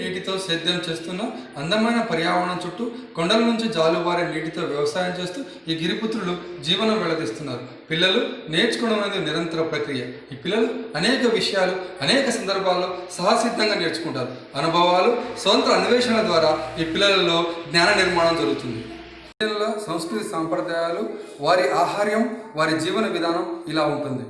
నీటితో సేద్యం చేస్తున్న అందమైన పర్యావరణం చుట్టూ కొండల నుంచి జాలువారే నీటితో వ్యవసాయం చేస్తూ ఈ గిరిపుత్రులు జీవనం వెళదీస్తున్నారు పిల్లలు నేర్చుకోవడం అనేది నిరంతర ప్రక్రియ. ఈ పిల్లలు అనేక విషయాలు అనేక సందర్భాల్లో సహసిద్ధంగా నేర్చుకుంటారు. అనుభవాలు స్వంత అన్వేషణ ద్వారా ఈ పిల్లలలో జ్ఞాన నిర్మాణం జరుగుతుంది. పిల్లల సంస్కృతి సాంప్రదాయాలు వారి ఆహార్యం వారి జీవన విధానం ఇలా ఉంటుంది.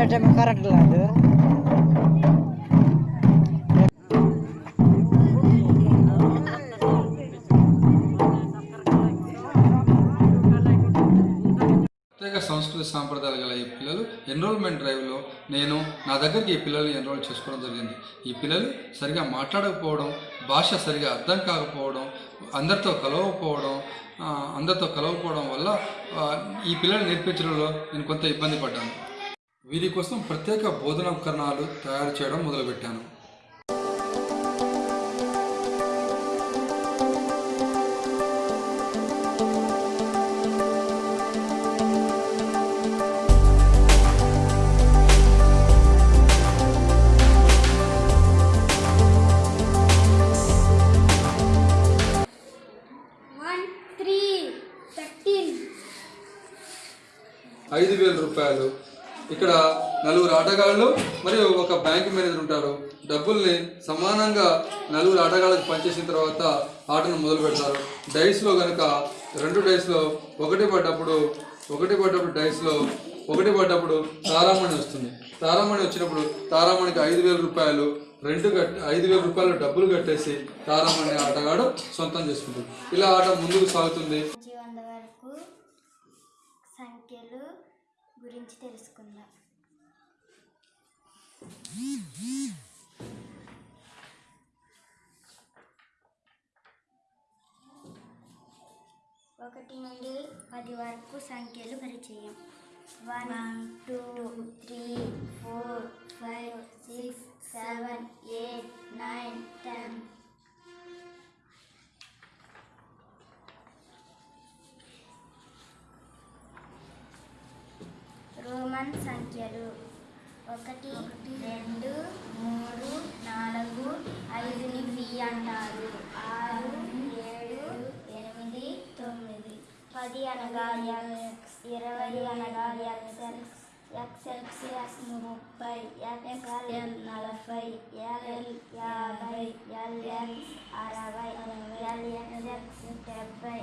మంచిగా కరెక్ట్ లేదు ప్రత్యేక సంస్కృతి సాంప్రదాయాలు గల ఈ పిల్లలు ఎన్రోల్మెంట్ డ్రైవ్లో నేను నా దగ్గరికి ఈ పిల్లల్ని ఎన్రోల్ చేసుకోవడం జరిగింది. ఈ పిల్లలు సరిగా మాట్లాడకపోవడం భాష సరిగా అర్థం కాకపోవడం అందరితో కలవకపోవడం అందరితో కలవకపోవడం వల్ల ఈ పిల్లలు నేర్పించడంలో నేను కొంత ఇబ్బంది పడ్డాను. వీరి కోసం ప్రత్యేక బోధనోపకరణాలు తయారు చేయడం మొదలుపెట్టాను. ఐదు వేల రూపాయలు ఇక్కడ నలుగురు ఆటగాళ్ళు మరియు ఒక బ్యాంక్ మేనేజర్ ఉంటారు. డబ్బుల్ని సమానంగా నలుగురు ఆటగాళ్ళకి పనిచేసిన తర్వాత ఆటను మొదలు పెడతారు. డైస్లో కనుక రెండు డైస్లో ఒకటి పడ్డప్పుడు ఒకటి పడ్డప్పుడు డైస్లో ఒకటి పడ్డప్పుడు తారామణి వస్తుంది. తారామణి వచ్చినప్పుడు తారామణికి ఐదు వేల రూపాయలు రెండు కట్ ఐదు వేల రూపాయలు డబ్బులు కట్టేసి తారామణి ఆటగాడు సొంతం చేసుకుంటుంది ఇలా ఆట ముందుకు సాగుతుంది. సంఖ్యలు గురించి తెలుసుకుందాం. ఒకటి నుండి పది వరకు సంఖ్యలు పరిచయం. One two three four five six seven eight nine ten. Roman సంఖ్యలు. ఒకటి రెండు మూడు నాలుగు ఐదుని వి అంటారు. ఆరు ఏడు ఎనిమిది తొమ్మిది. పది అనగా ఎక్స్ ఇరవై అనగా ఎక్స్ఎల్ ఎక్స్ఎల్సిఎస్ ముప్పై ఎక్స్ఎల్ నలభై ఎల్ఎల్ యాభై ఎల్ఎక్స్ అరవై ఎల్ఎక్స్ఎక్స్ డెబ్బై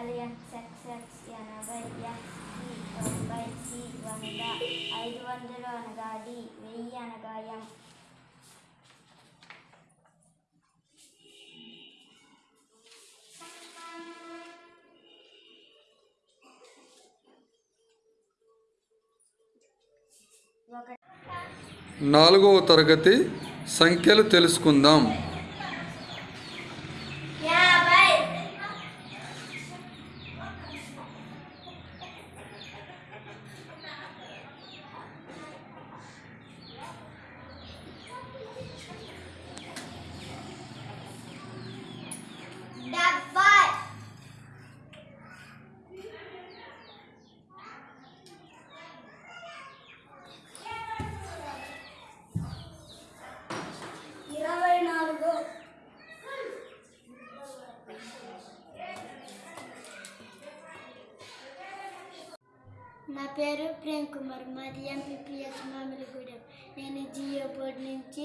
ఎల్ఎక్స్ఎక్స్ఎక్స్ ఎనభై ఎక్స్ తొంభై వంద ఐదు వందలు అనగా డి వెయ్యి అనగా ఎం నాలుగవ తరగతి సంఖ్యలు తెలుసుకుందాం. నా పేరు ప్రేమ్ కుమార్. మాది ఎంపీపీఎస్ మామిలిగూడెం. నేను జియో బోర్డు నుంచి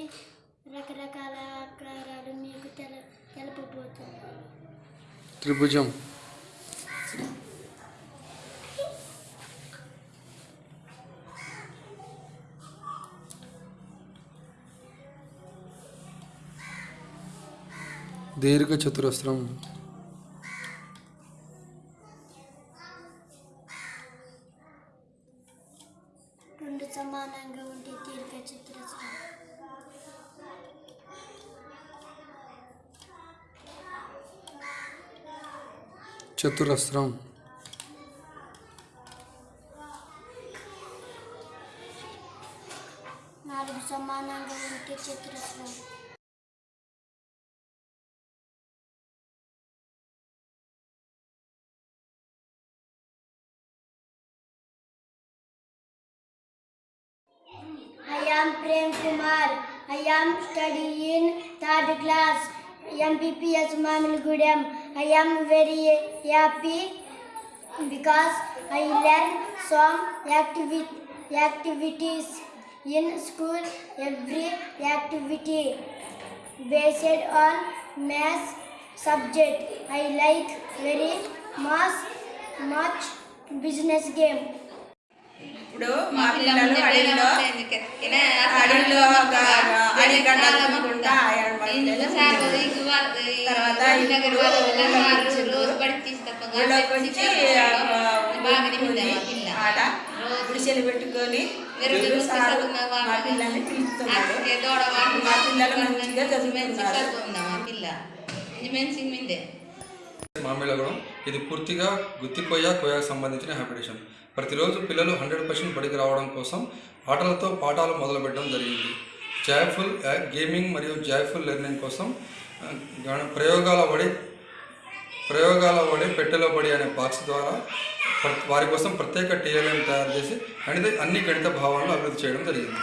రకరకాల ఆకారాలు మీకు తెల తెలపబోతున్నాను. త్రిభుజం. దీర్ఘ చతురస్రం चतुरस्रम समानांग I am Prem Kumar. I am studying third class. MPPS Mamilgudem. I am very happy because I learn some activi- activities in school. Every activity based on math subject. I like very much much business game. ఇప్పుడు మా పిల్లలు అడవిలో అడవిలో ఒక అడిగడ్డ తినుకుంటా తర్వాత ఆట గుడిసెలు పెట్టుకొని తెలుగు సారు మా పిల్లల్ని పిలుస్తున్నారు. మా పిల్లలు మంచిగా చదువుతున్నారు మామిళ్ళగూడెం. ఇది పూర్తిగా గుత్తి కొయ్య కొయ్యకు సంబంధించిన హ్యాబిటేషన్ ప్రతిరోజు పిల్లలు హండ్రెడ్ పర్సెంట్ బడికి రావడం కోసం ఆటలతో పాఠాలు మొదలుపెట్టడం జరిగింది. జాయ్ఫుల్ గేమింగ్ మరియు జాయ్ఫుల్ లెర్నింగ్ కోసం గణ- ప్రయోగాల వడి ప్రయోగాల వడి పెట్టెలో బడి అనే బాక్స్ ద్వారా వారి కోసం ప్రత్యేక టీఎల్ఎం తయారు చేసి అన్ని అన్ని గణిత భావాలను అభివృద్ధి చేయడం జరిగింది.